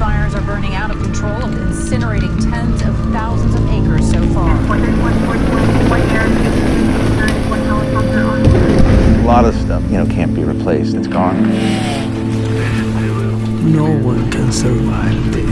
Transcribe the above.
Fires are burning out of control and incinerating tens of thousands of acres so far. A lot of stuff, you know, can't be replaced. It's gone. No one can survive this.